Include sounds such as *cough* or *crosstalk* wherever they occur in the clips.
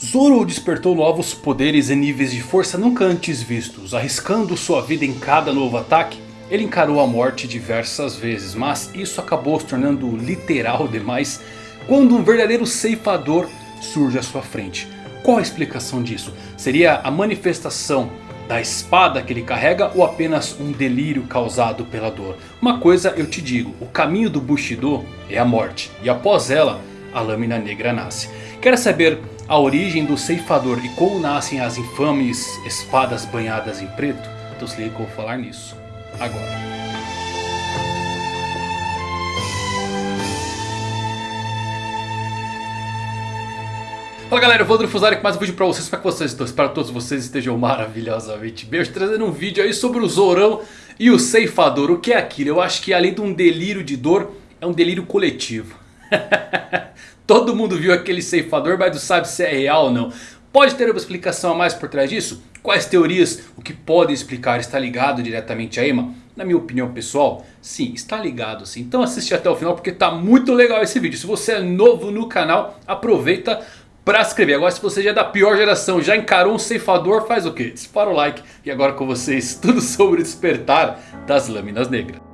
Zoro despertou novos poderes e níveis de força nunca antes vistos. Arriscando sua vida em cada novo ataque, ele encarou a morte diversas vezes. Mas isso acabou se tornando literal demais quando um verdadeiro ceifador surge à sua frente. Qual a explicação disso? Seria a manifestação da espada que ele carrega ou apenas um delírio causado pela dor? Uma coisa eu te digo, o caminho do Bushido é a morte. E após ela, a lâmina negra nasce. Quer saber a origem do ceifador e como nascem as infames espadas banhadas em preto? Então se liga que eu vou falar nisso agora. Fala galera, eu vou Fusari com mais um vídeo pra vocês, espero que vocês estão, espero que todos vocês estejam maravilhosamente bem. Hoje trazendo um vídeo aí sobre o Zorão e o Ceifador, o que é aquilo? Eu acho que além de um delírio de dor, é um delírio coletivo. *laughs* Todo mundo viu aquele ceifador, mas não sabe se é real ou não. Pode ter uma explicação a mais por trás disso? Quais teorias, o que podem explicar, está ligado diretamente a Ema? Na minha opinião pessoal, sim, está ligado sim. Então assiste até o final porque está muito legal esse vídeo. Se você é novo no canal, aproveita para se inscrever. Agora se você já é da pior geração, já encarou um ceifador, faz o quê? Dispara o like. E agora com vocês, *laughs* tudo sobre despertar das lâminas negras.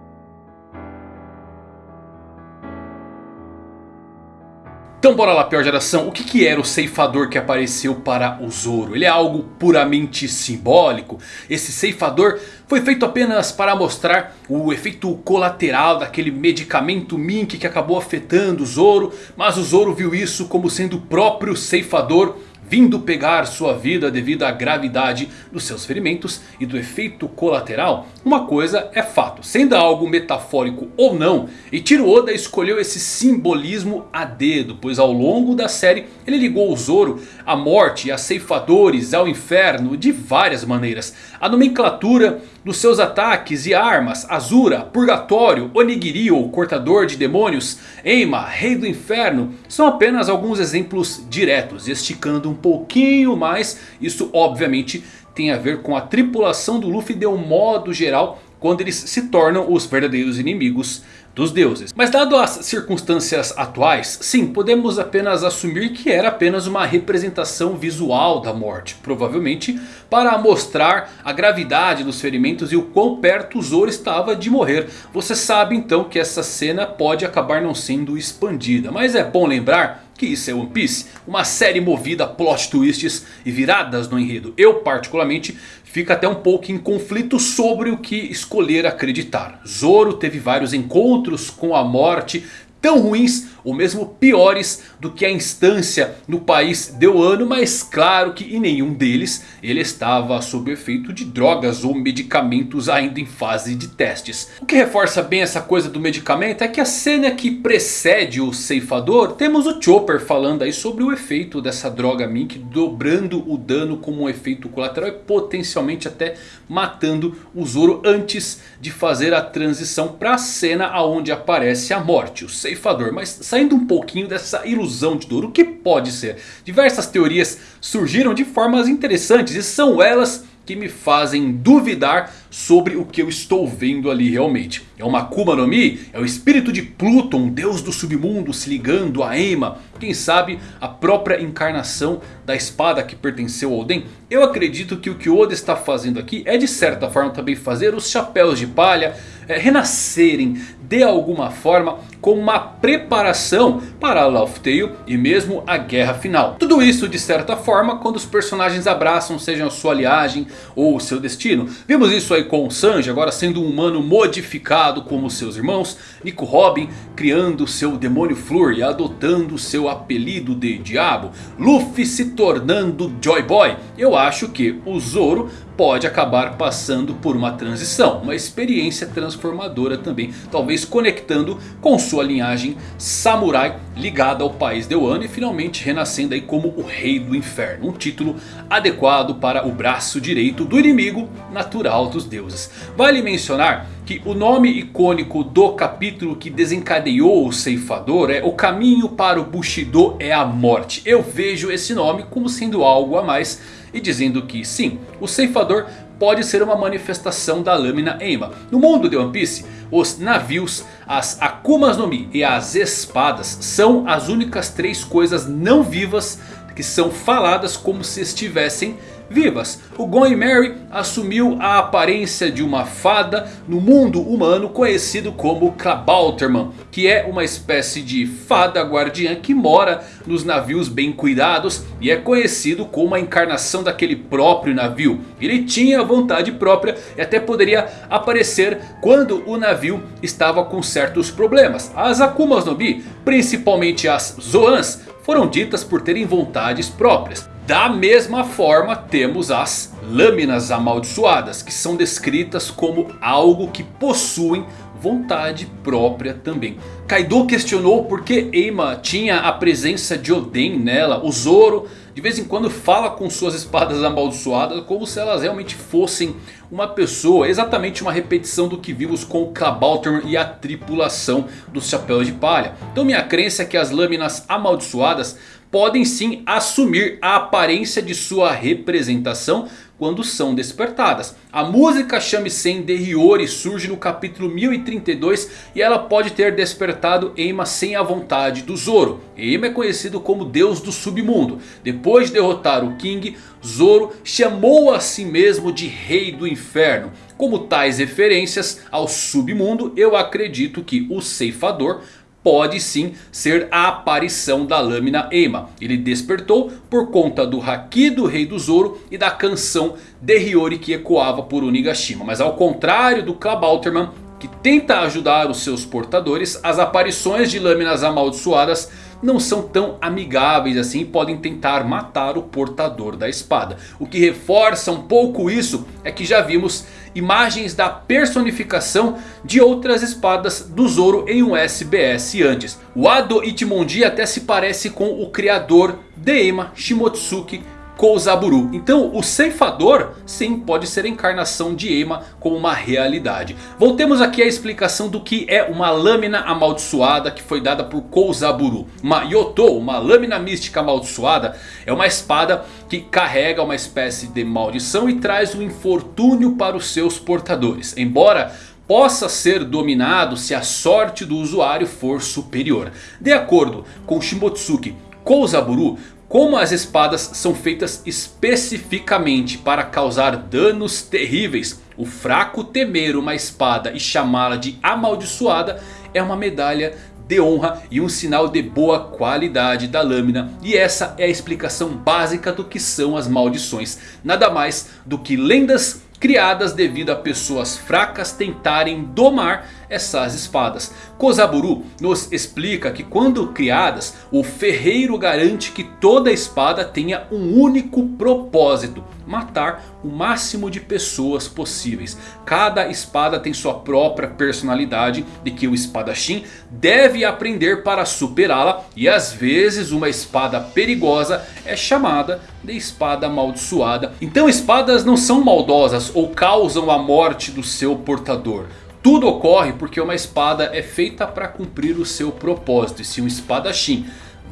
Então bora lá pior geração, o que, que era o ceifador que apareceu para o Zoro? Ele é algo puramente simbólico? Esse ceifador foi feito apenas para mostrar o efeito colateral daquele medicamento Mink que acabou afetando o Zoro. Mas o Zoro viu isso como sendo o próprio ceifador vindo pegar sua vida devido à gravidade dos seus ferimentos e do efeito colateral, uma coisa é fato, sendo algo metafórico ou não, Ichiro Oda escolheu esse simbolismo a dedo, pois ao longo da série ele ligou o Zoro à morte a ceifadores, ao inferno de várias maneiras. A nomenclatura dos seus ataques e armas, Azura, Purgatório, Onigiri ou Cortador de Demônios, Eima, Rei do Inferno, são apenas alguns exemplos diretos, esticando um pouquinho mais, isso obviamente tem a ver com a tripulação do Luffy de um modo geral quando eles se tornam os verdadeiros inimigos dos deuses. Mas dado as circunstâncias atuais, sim, podemos apenas assumir que era apenas uma representação visual da morte. Provavelmente para mostrar a gravidade dos ferimentos e o quão perto o Zoro estava de morrer. Você sabe então que essa cena pode acabar não sendo expandida. Mas é bom lembrar que isso é One Piece, uma série movida a plot twists e viradas no enredo. Eu particularmente fico até um pouco em conflito sobre o que escolher acreditar. Zoro teve vários encontros com a morte tão ruins ou mesmo piores do que a instância no país deu ano. Mas claro que em nenhum deles ele estava sob efeito de drogas ou medicamentos ainda em fase de testes. O que reforça bem essa coisa do medicamento é que a cena que precede o ceifador temos o Chopper falando aí sobre o efeito dessa droga Mink dobrando o dano como um efeito colateral e potencialmente até matando o Zoro antes de fazer a transição para a cena onde aparece a morte, o ceifador. Mas saindo um pouquinho dessa ilusão de dor, o que pode ser? Diversas teorias surgiram de formas interessantes e são elas que me fazem duvidar sobre o que eu estou vendo ali realmente. É uma Akuma no Mi? É o espírito de Pluton, deus do submundo se ligando a Ema? Quem sabe a própria encarnação da espada que pertenceu ao Oden? Eu acredito que o que Oda está fazendo aqui é de certa forma também fazer os chapéus de palha renascerem de alguma forma como uma preparação para a Laugh Tale e mesmo a guerra final. Tudo isso de certa forma quando os personagens abraçam sejam a sua aliagem ou o seu destino. Vimos isso aí com o Sanji agora sendo um humano modificado como seus irmãos. Nico Robin criando seu demônio Flur e adotando seu apelido de Diabo. Luffy se tornando Joy Boy. Eu acho que o Zoro pode acabar passando por uma transição. Uma experiência transformadora também. Talvez conectando com sua linhagem samurai ligada ao país de Wano. E finalmente renascendo aí como o rei do inferno. Um título adequado para o braço direito do inimigo natural dos deuses. Vale mencionar que o nome icônico do capítulo que desencadeou o ceifador é O caminho para o Bushido é a morte. Eu vejo esse nome como sendo algo a mais e dizendo que sim, o ceifador pode ser uma manifestação da lâmina Eima. No mundo de One Piece, os navios, as Akumas no Mi e as espadas são as únicas três coisas não vivas que são faladas como se estivessem vivas. O Going Mary assumiu a aparência de uma fada no mundo humano conhecido como Klabauterman. Que é uma espécie de fada guardiã que mora nos navios bem cuidados. E é conhecido como a encarnação daquele próprio navio. Ele tinha vontade própria e até poderia aparecer quando o navio estava com certos problemas. As Akumas no Mi, principalmente as Zoans, foram ditas por terem vontades próprias. Da mesma forma temos as lâminas amaldiçoadas, que são descritas como algo que possuem vontade própria também. Kaido questionou por que Eima tinha a presença de Oden nela. O Zoro de vez em quando fala com suas espadas amaldiçoadas como se elas realmente fossem uma pessoa. Exatamente uma repetição do que vimos com o Kabauter e a tripulação dos Chapéus de Palha. Então minha crença é que as lâminas amaldiçoadas podem sim assumir a aparência de sua representação quando são despertadas. A música Shamisen de Hiyori surge no capítulo 1032 e ela pode ter despertado Eima sem a vontade do Zoro. Eima é conhecido como deus do submundo. Depois de derrotar o King, Zoro chamou a si mesmo de rei do inferno. Como tais referências ao submundo, eu acredito que o ceifador pode sim ser a aparição da lâmina Eima. Ele despertou por conta do Haki do Rei do Zoro e da canção de Hiyori que ecoava por Onigashima. Mas ao contrário do Klabauterman que tenta ajudar os seus portadores, as aparições de lâminas amaldiçoadas não são tão amigáveis assim e podem tentar matar o portador da espada. O que reforça um pouco isso é que já vimos imagens da personificação de outras espadas do Zoro em um SBS antes. O Ado Ichimonji até se parece com o criador de Ema Shimotsuki Kouzaburu. Então o ceifador sim pode ser a encarnação de Ema como uma realidade. Voltemos aqui à explicação do que é uma lâmina amaldiçoada que foi dada por Kouzaburu. Uma Yoto, uma lâmina mística amaldiçoada é uma espada que carrega uma espécie de maldição e traz um infortúnio para os seus portadores. Embora possa ser dominado se a sorte do usuário for superior. De acordo com Shimotsuki Kouzaburu, como as espadas são feitas especificamente para causar danos terríveis. O fraco temer uma espada e chamá-la de amaldiçoada é uma medalha de honra e um sinal de boa qualidade da lâmina. E essa é a explicação básica do que são as maldições. Nada mais do que lendas criadas devido a pessoas fracas tentarem domar essas espadas. Kozaburu nos explica que quando criadas, o ferreiro garante que toda espada tenha um único propósito. Matar o máximo de pessoas possíveis. Cada espada tem sua própria personalidade e que o espadachim deve aprender para superá-la. E às vezes uma espada perigosa é chamada de espada amaldiçoada. Então espadas não são maldosas ou causam a morte do seu portador. Tudo ocorre porque uma espada é feita para cumprir o seu propósito. E se um espadachim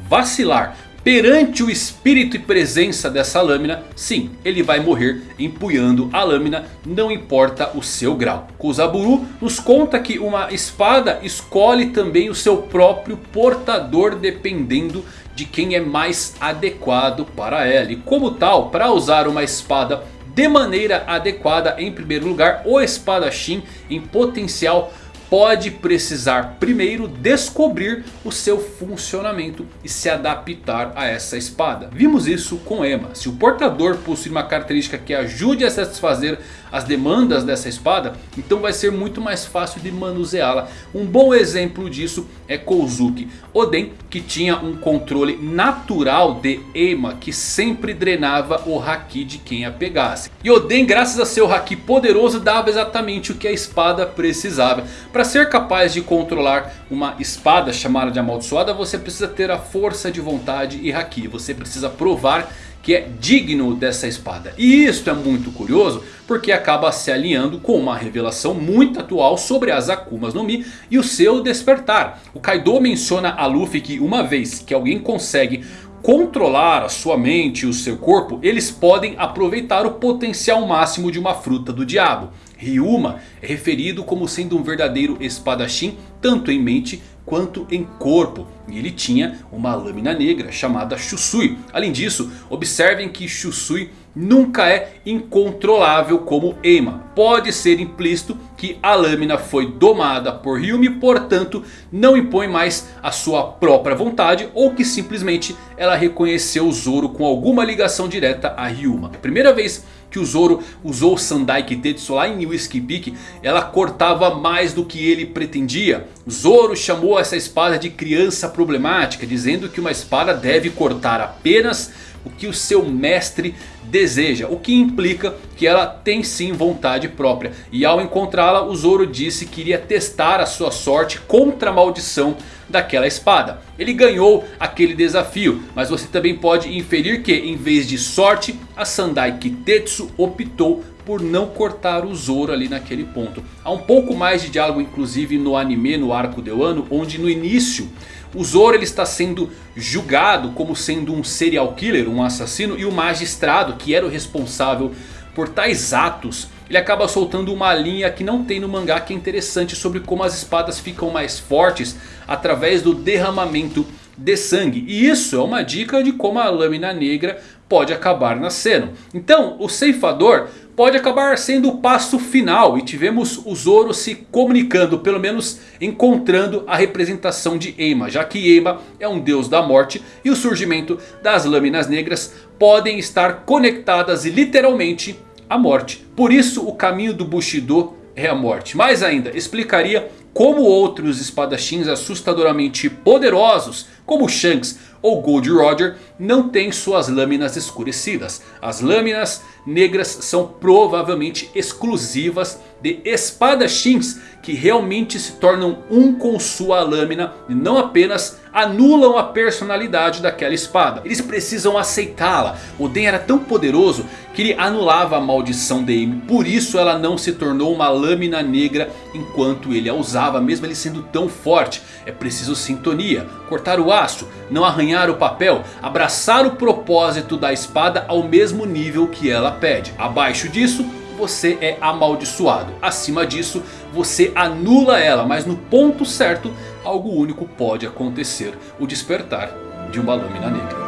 vacilar perante o espírito e presença dessa lâmina, sim, ele vai morrer empunhando a lâmina, não importa o seu grau. Kozaburu nos conta que uma espada escolhe também o seu próprio portador dependendo de quem é mais adequado para ela. E como tal, para usar uma espada de maneira adequada, em primeiro lugar, o espadachim em potencial pode precisar primeiro descobrir o seu funcionamento e se adaptar a essa espada. Vimos isso com Ema. Se o portador possui uma característica que ajude a satisfazer as demandas dessa espada, então vai ser muito mais fácil de manuseá-la. Um bom exemplo disso é Kouzuki Oden, que tinha um controle natural de Ema, que sempre drenava o Haki de quem a pegasse. E Oden, graças a seu Haki poderoso, dava exatamente o que a espada precisava. Para ser capaz de controlar uma espada chamada de amaldiçoada, você precisa ter a força de vontade e Haki. Você precisa provar que é digno dessa espada. E isto é muito curioso porque acaba se alinhando com uma revelação muito atual sobre as Akumas no Mi e o seu despertar. O Kaido menciona a Luffy que uma vez que alguém consegue controlar a sua mente e o seu corpo, eles podem aproveitar o potencial máximo de uma fruta do diabo. Ryuma é referido como sendo um verdadeiro espadachim, tanto em mente quanto em corpo. E ele tinha uma lâmina negra chamada Shusui. Além disso, observem que Shusui nunca é incontrolável como Eima. Pode ser implícito que a lâmina foi domada por Ryumi, portanto não impõe mais a sua própria vontade. Ou que simplesmente ela reconheceu Zoro com alguma ligação direta a Ryuma. A primeira vez que o Zoro usou o Sandai Kitetsu lá em Whiskey Peak, ela cortava mais do que ele pretendia. Zoro chamou essa espada de criança problemática, dizendo que uma espada deve cortar apenas o que o seu mestre deseja. O que implica que ela tem sim vontade própria. E ao encontrá-la o Zoro disse que iria testar a sua sorte contra a maldição daquela espada. Ele ganhou aquele desafio. Mas você também pode inferir que em vez de sorte a Sandai Kitetsu optou por não cortar o Zoro ali naquele ponto. Há um pouco mais de diálogo inclusive no anime, no arco de Wano, onde no início o Zoro ele está sendo julgado como sendo um serial killer, um assassino. E o magistrado que era o responsável por tais atos. Ele acaba soltando uma linha que não tem no mangá que é interessante sobre como as espadas ficam mais fortes através do derramamento de sangue. E isso é uma dica de como a lâmina negra pode acabar nascendo. Então o ceifador pode acabar sendo o passo final. E tivemos o Zoro se comunicando, pelo menos encontrando a representação de Eima. Já que Eima é um deus da morte e o surgimento das lâminas negras podem estar conectadas literalmente à morte. Por isso o caminho do Bushido é a morte. Mais ainda, explicaria como outros espadachins assustadoramente poderosos, como Shanks ou Gold Roger, não têm suas lâminas escurecidas. As lâminas negras são provavelmente exclusivas de espadachins que realmente se tornam um com sua lâmina e não apenas anulam a personalidade daquela espada. Eles precisam aceitá-la. O Den era tão poderoso que ele anulava a maldição de Amy. Por isso ela não se tornou uma lâmina negra enquanto ele a usava, mesmo ele sendo tão forte. É preciso sintonia, cortar o aço, não arranhar o papel, abraçar o propósito da espada ao mesmo nível que ela pede. Abaixo disso você é amaldiçoado. Acima disso você anula ela, mas no ponto certo algo único pode acontecer. O despertar de uma lâmina negra.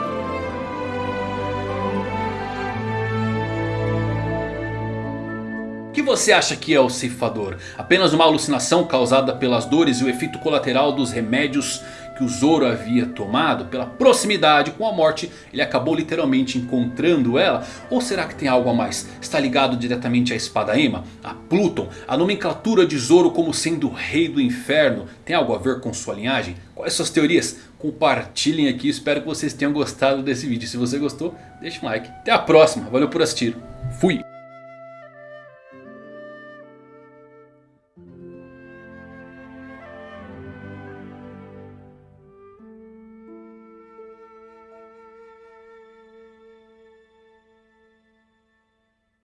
Você acha que é o ceifador? Apenas uma alucinação causada pelas dores e o efeito colateral dos remédios que o Zoro havia tomado, pela proximidade com a morte, ele acabou literalmente encontrando ela? Ou será que tem algo a mais? Está ligado diretamente à espada Ema, a Pluton, a nomenclatura de Zoro como sendo o rei do inferno? Tem algo a ver com sua linhagem? Quais suas teorias? Compartilhem aqui, espero que vocês tenham gostado desse vídeo. Se você gostou, deixa um like. Até a próxima, valeu por assistir. Fui!